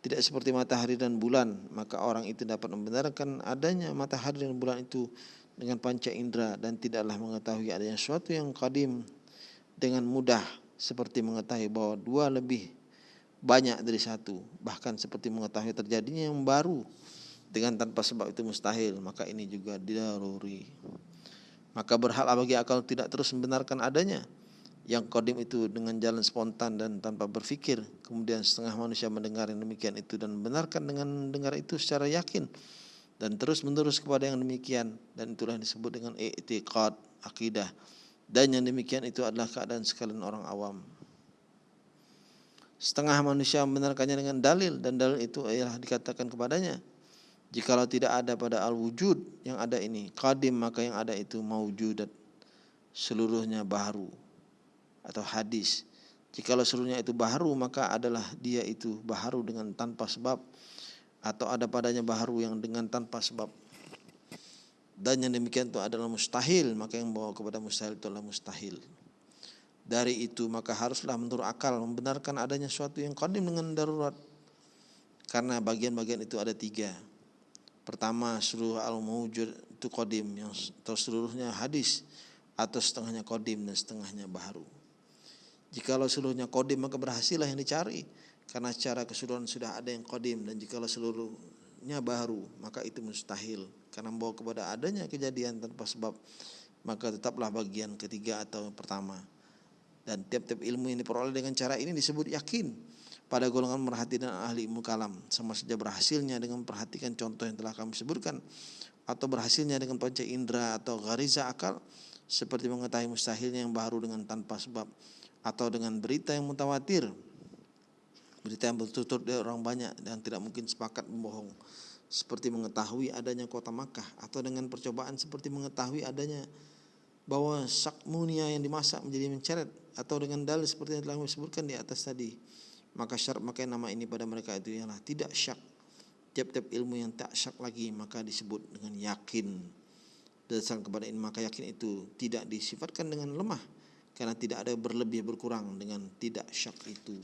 S1: Tidak seperti matahari dan bulan. Maka orang itu dapat membenarkan adanya matahari dan bulan itu dengan panca indera dan tidaklah mengetahui adanya sesuatu yang kadim dengan mudah. Seperti mengetahui bahwa dua lebih banyak dari satu. Bahkan seperti mengetahui terjadinya yang baru dengan tanpa sebab itu mustahil. Maka ini juga didaruri maka berhak bagi akal tidak terus membenarkan adanya. Yang kodim itu dengan jalan spontan dan tanpa berpikir kemudian setengah manusia mendengar yang demikian itu dan membenarkan dengan mendengar itu secara yakin. Dan terus menerus kepada yang demikian. Dan itulah disebut dengan i'tiqad akidah. Dan yang demikian itu adalah keadaan sekalian orang awam. Setengah manusia membenarkannya dengan dalil. Dan dalil itu ialah dikatakan kepadanya jikalau tidak ada pada al-wujud yang ada ini qadim maka yang ada itu maujudat seluruhnya baru atau hadis. Jikalau seluruhnya itu baharu maka adalah dia itu baharu dengan tanpa sebab atau ada padanya baharu yang dengan tanpa sebab. Dan yang demikian itu adalah mustahil maka yang bawa kepada mustahil itu adalah mustahil. Dari itu maka haruslah menurut akal membenarkan adanya suatu yang kodim dengan darurat. Karena bagian-bagian itu ada tiga. Pertama seluruh al-mawujud itu kodim yang atau seluruhnya hadis atau setengahnya kodim dan setengahnya baharu. Jikalau seluruhnya kodim maka berhasillah yang dicari. Karena secara keseluruhan sudah ada yang kodim dan jikalau seluruhnya baru maka itu mustahil. Karena membawa kepada adanya kejadian tanpa sebab maka tetaplah bagian ketiga atau pertama. Dan tiap-tiap ilmu yang diperoleh dengan cara ini disebut yakin pada golongan merhati dan ahli ilmu kalam. Sama saja berhasilnya dengan memperhatikan contoh yang telah kami sebutkan atau berhasilnya dengan panca indera atau gariza akal seperti mengetahui mustahilnya yang baru dengan tanpa sebab atau dengan berita yang mutawatir. Berita yang bertutur dari orang banyak dan tidak mungkin sepakat membohong. Seperti mengetahui adanya kota Makkah atau dengan percobaan seperti mengetahui adanya bahwa sakmunia yang dimasak menjadi menceret atau dengan dalil seperti yang telah disebutkan di atas tadi maka syarat maka nama ini pada mereka itu ialah tidak syak. Tiap-tiap ilmu yang tak syak lagi maka disebut dengan yakin. Dasar kepada ini maka yakin itu tidak disifatkan dengan lemah karena tidak ada berlebih berkurang dengan tidak syak itu.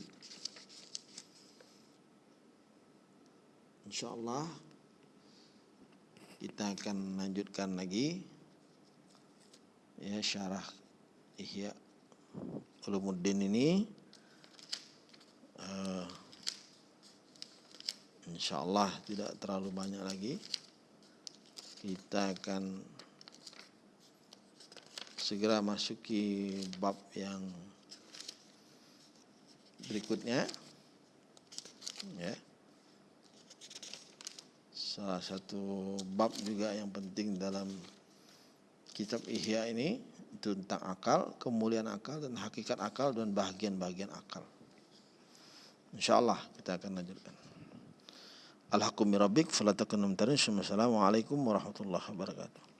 S1: Insya Allah kita akan lanjutkan lagi. Ya syarah Ihya Ulumuddin ini uh, Insya Allah tidak terlalu banyak lagi. Kita akan segera masuki bab yang berikutnya. Ya. Salah satu bab juga yang penting dalam kitab Ihya ini tentang akal, kemuliaan akal dan hakikat akal dan bagian-bagian akal. Insyaallah kita akan lanjutkan. Alhaqqu rabbik fala takunum Assalamualaikum warahmatullahi wabarakatuh.